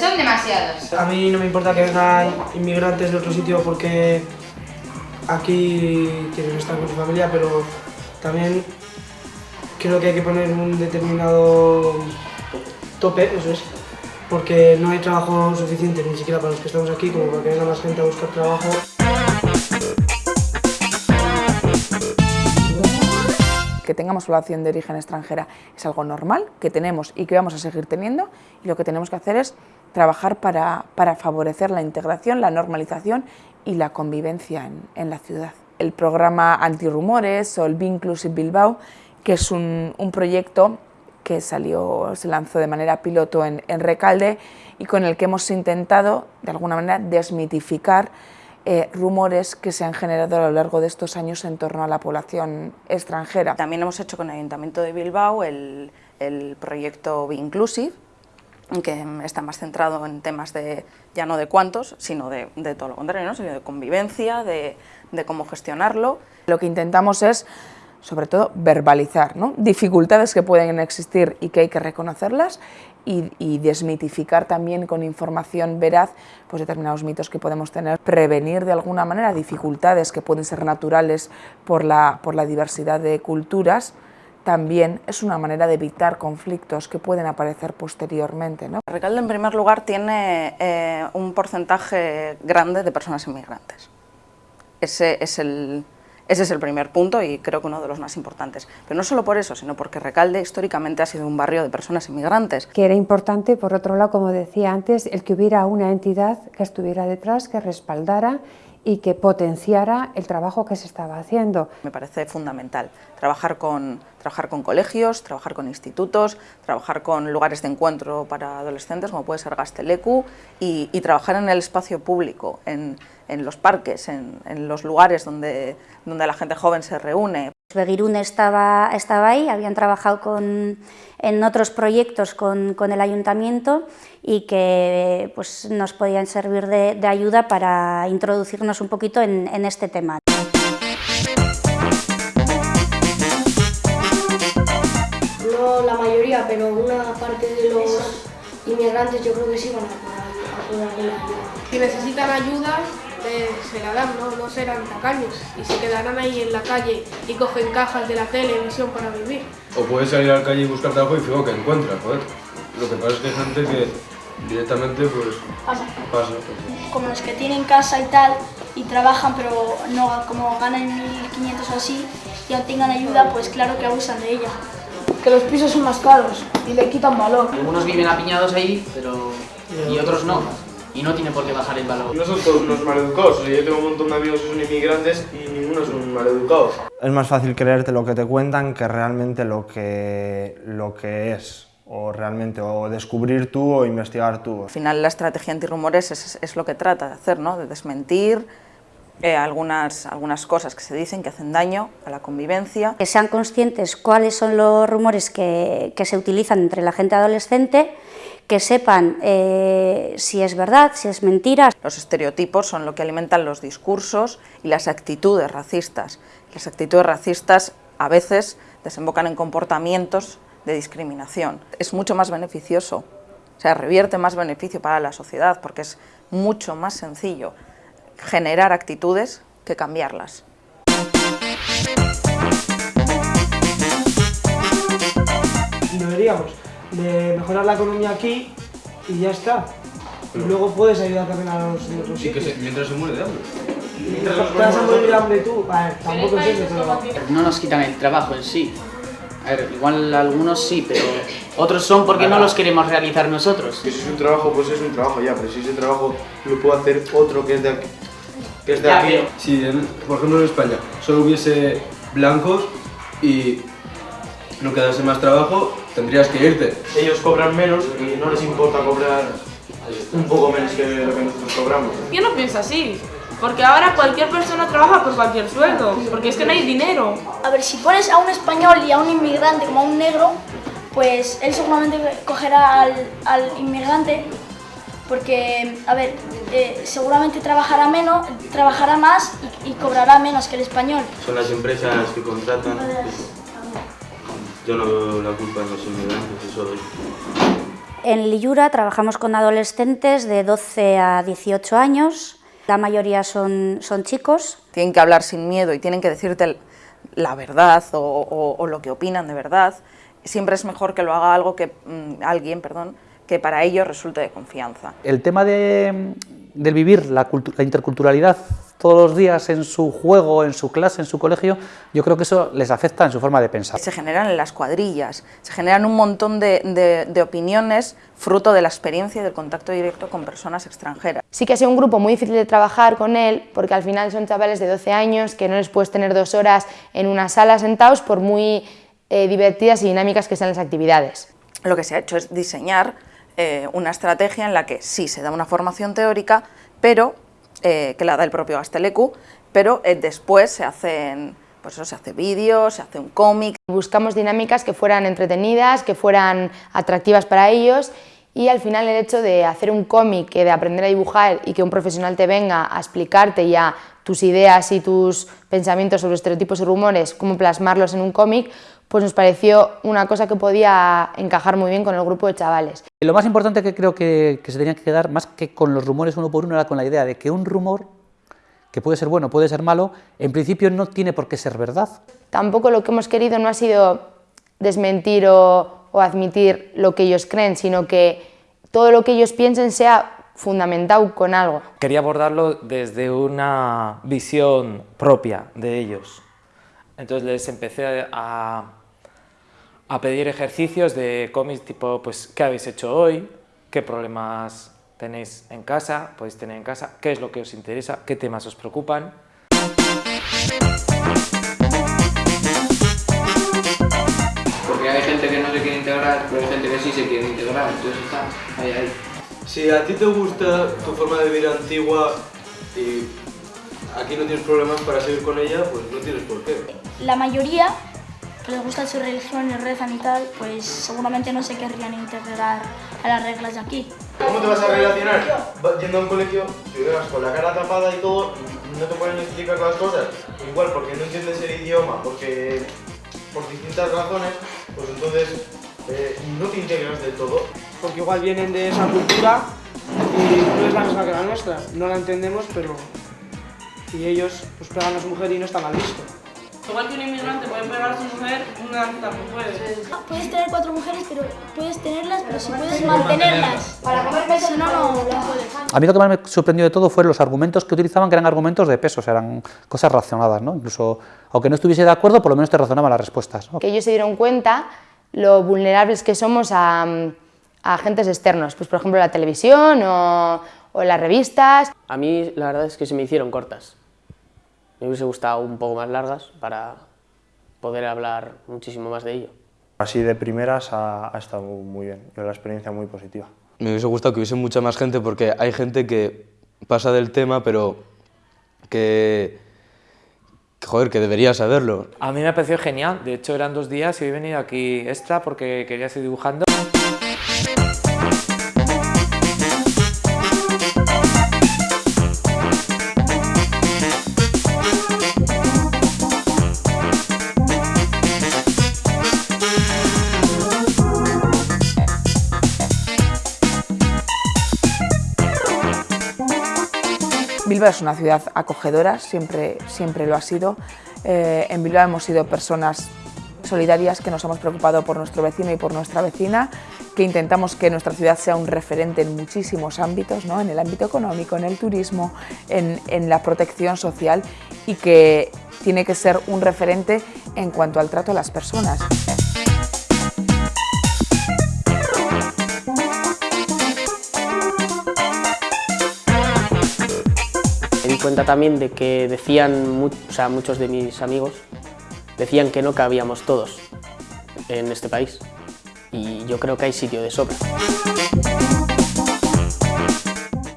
son demasiados. A mí no me importa que vengan inmigrantes de otro sitio porque aquí quieren estar con su familia, pero también creo que hay que poner un determinado tope, eso es, porque no hay trabajo suficiente ni siquiera para los que estamos aquí como para que venga más gente a buscar trabajo. Que tengamos población de origen extranjera es algo normal, que tenemos y que vamos a seguir teniendo, y lo que tenemos que hacer es trabajar para, para favorecer la integración, la normalización y la convivencia en, en la ciudad. El programa Antirrumores o el Be Inclusive Bilbao, que es un, un proyecto que salió, se lanzó de manera piloto en, en Recalde y con el que hemos intentado, de alguna manera, desmitificar eh, rumores que se han generado a lo largo de estos años en torno a la población extranjera. También hemos hecho con el Ayuntamiento de Bilbao el, el proyecto Be Inclusive, que está más centrado en temas de, ya no de cuántos, sino de, de todo lo contrario, ¿no? sino de convivencia, de, de cómo gestionarlo. Lo que intentamos es sobre todo verbalizar ¿no? dificultades que pueden existir y que hay que reconocerlas y, desmitificar también con información veraz pues, determinados mitos que podemos tener, prevenir de alguna manera dificultades que pueden ser naturales por la, por la diversidad de culturas, también es una manera de evitar conflictos que pueden aparecer posteriormente. Recalde, en primer lugar, tiene eh, un porcentaje grande de personas inmigrantes. Ese es el, ese es el primer punto y creo que uno de los más importantes. Pero no solo por eso, sino porque Recalde históricamente ha sido un barrio de personas inmigrantes. Que era importante, por otro lado, como decía antes, el que hubiera una entidad que estuviera detrás, que respaldara y que potenciara el trabajo que se estaba haciendo. Me parece fundamental trabajar con, trabajar con colegios, trabajar con institutos, trabajar con lugares de encuentro para adolescentes como puede ser Gastelecu y, trabajar en el espacio público, en, en los parques, en, en, los lugares donde, donde la gente joven se reúne. Begirune estaba, estaba ahí, habían trabajado con, en otros proyectos con, con, el ayuntamiento y que pues, nos podían servir de, de ayuda para introducirnos un poquito en, en este tema. No la mayoría, pero una parte de los inmigrantes yo creo que sí van a poder ayuda. Si necesitan ayuda, se la dan, ¿no? no serán tacaños y se quedarán ahí en la calle y cogen cajas de la televisión para vivir. O puedes salir a la calle y buscar trabajo y fijo que encuentras, joder. Lo que pasa es que hay gente que directamente pues pasa. pasa. Como los que tienen casa y tal y trabajan pero no como ganan 1.500 o así y no tengan ayuda, pues claro que abusan de ella. Que los pisos son más caros y le quitan valor. Algunos viven apiñados ahí, pero y otros no y no tiene por qué bajar el valor. No son todos unos maleducados, o sea, yo tengo un montón de amigos que son inmigrantes y ninguno son maleducados. Es más fácil creerte lo que te cuentan que realmente lo que, lo que es o realmente o descubrir tú o investigar tú. Al final la estrategia antirrumores es, es lo que trata de hacer, ¿no? de desmentir eh, algunas, algunas cosas que se dicen que hacen daño a la convivencia. Que sean conscientes cuáles son los rumores que, que se utilizan entre la gente adolescente que sepan eh, si es verdad, si es mentira. Los estereotipos son lo que alimentan los discursos y las actitudes racistas. Las actitudes racistas a veces desembocan en comportamientos de discriminación. Es mucho más beneficioso, o sea, revierte más beneficio para la sociedad porque es mucho más sencillo generar actitudes que cambiarlas. Y de mejorar la economía aquí y ya está. Y luego puedes ayudar también a los de otros Sí, que se, mientras se muere de hambre. Mientras te vas a morir de hambre tú, vale, tampoco es eso, pero... No nos quitan el trabajo en sí. A ver, igual algunos sí, pero otros son porque no los queremos realizar nosotros. Que si es un trabajo, pues es un trabajo ya, pero si ese trabajo lo puede hacer otro que es de aquí. Que es de Ya, aquí. Si, en- por ejemplo, en España solo hubiese blancos y no quedase más trabajo, tendrías que irte. Ellos cobran menos y no les importa cobrar un poco menos que lo que nosotros cobramos. Yo no pienso así, porque ahora cualquier persona trabaja por cualquier sueldo, porque es que no hay dinero. A ver, si pones a un español y a un inmigrante como a un negro, pues él seguramente cogerá al, al inmigrante porque, a ver, eh, seguramente trabajará menos, trabajará más y, y cobrará menos que el español. Son las empresas que contratan. Yo no veo la culpa en los inmigrantes, eso En Lillura trabajamos con adolescentes de 12 a 18 años, la mayoría son, son chicos. Tienen que hablar sin miedo y tienen que decirte la verdad o, o, lo que opinan de verdad. Siempre es mejor que lo haga algo que, mmm, alguien perdón, que para ellos resulte de confianza. El tema de, del vivir la, la interculturalidad todos los días en su juego, en su clase, en su colegio, yo creo que eso les afecta en su forma de pensar. Se generan en las cuadrillas, se generan un montón de, de, de, opiniones fruto de la experiencia y del contacto directo con personas extranjeras. Sí que ha sido un grupo muy difícil de trabajar con él, porque al final son chavales de 12 años que no les puedes tener dos horas en una sala sentados por muy eh, divertidas y dinámicas que sean las actividades. Lo que se ha hecho es diseñar eh, una estrategia en la que sí se da una formación teórica, pero eh, que la da el propio Gastelecu, pero eh, después se hacen pues eso, se hace vídeos, se hace un cómic. Buscamos dinámicas que fueran entretenidas, que fueran atractivas para ellos y al final el hecho de hacer un cómic, de aprender a dibujar y que un profesional te venga a explicarte ya tus ideas y tus pensamientos sobre estereotipos y rumores, cómo plasmarlos en un cómic, pues nos pareció una cosa que podía encajar muy bien con el grupo de chavales. Lo más importante que creo que, que se tenía que quedar, más que con los rumores uno por uno, era con la idea de que un rumor, que puede ser bueno, puede ser malo, en principio no tiene por qué ser verdad. Tampoco lo que hemos querido no ha sido desmentir o, o admitir lo que ellos creen, sino que todo lo que ellos piensen sea fundamentado con algo. Quería abordarlo desde una visión propia de ellos. Entonces les empecé a, a pedir ejercicios de cómics tipo, pues, ¿qué habéis hecho hoy? ¿Qué problemas tenéis en casa? ¿Podéis tener en casa? ¿Qué es lo que os interesa? ¿Qué temas os preocupan? Porque hay gente que no se quiere integrar, pero hay gente que sí se quiere integrar, entonces está ahí, ahí. Si a ti te gusta tu forma de vivir antigua y aquí no tienes problemas para seguir con ella, pues no tienes por qué. La mayoría les gusta su religión y rezan y tal, pues seguramente no se querrían integrar a las reglas de aquí. ¿Cómo te vas a relacionar? Yendo a un colegio, si llegas con la cara tapada y todo, no te pueden explicar las cosas. Igual porque no entiendes el idioma, porque por distintas razones, pues entonces eh, no te integras del todo. Porque igual vienen de esa cultura y no es la misma que la nuestra. No la entendemos, pero... Y ellos pues pegan a su mujer y no está mal visto. Igual que un inmigrante puede pegar a su mujer, una tampoco puede. Ah, puedes tener cuatro mujeres, pero puedes tenerlas, pero si puedes mantenerlas. Para comer si no, no, no puedes. A mí lo que más me sorprendió de todo fueron los argumentos que utilizaban, que eran argumentos de peso, o sea, eran cosas razonadas, ¿no? Incluso, aunque no estuviese de acuerdo, por lo menos te razonaban las respuestas. ¿no? Que ellos se dieron cuenta lo vulnerables que somos a, a agentes externos, pues por ejemplo la televisión o, o las revistas. A mí la verdad es que se me hicieron cortas. Me hubiese gustado un poco más largas para poder hablar muchísimo más de ello. Así de primeras ha, ha estado muy bien, la experiencia muy positiva. Me hubiese gustado que hubiese mucha más gente porque hay gente que pasa del tema pero que, que, joder, que debería saberlo. A mí me pareció genial, de hecho eran dos días y he venido aquí extra porque quería seguir dibujando. Bilbao es una ciudad acogedora, siempre, siempre lo ha sido. Eh, en Bilbao hemos sido personas solidarias que nos hemos preocupado por nuestro vecino y por nuestra vecina, que intentamos que nuestra ciudad sea un referente en muchísimos ámbitos, ¿no? en el ámbito económico, en el turismo, en, en la protección social y que tiene que ser un referente en cuanto al trato a las personas. Cuenta también de que decían, o sea, muchos de mis amigos, decían que no cabíamos todos en este país y yo creo que hay sitio de sobra.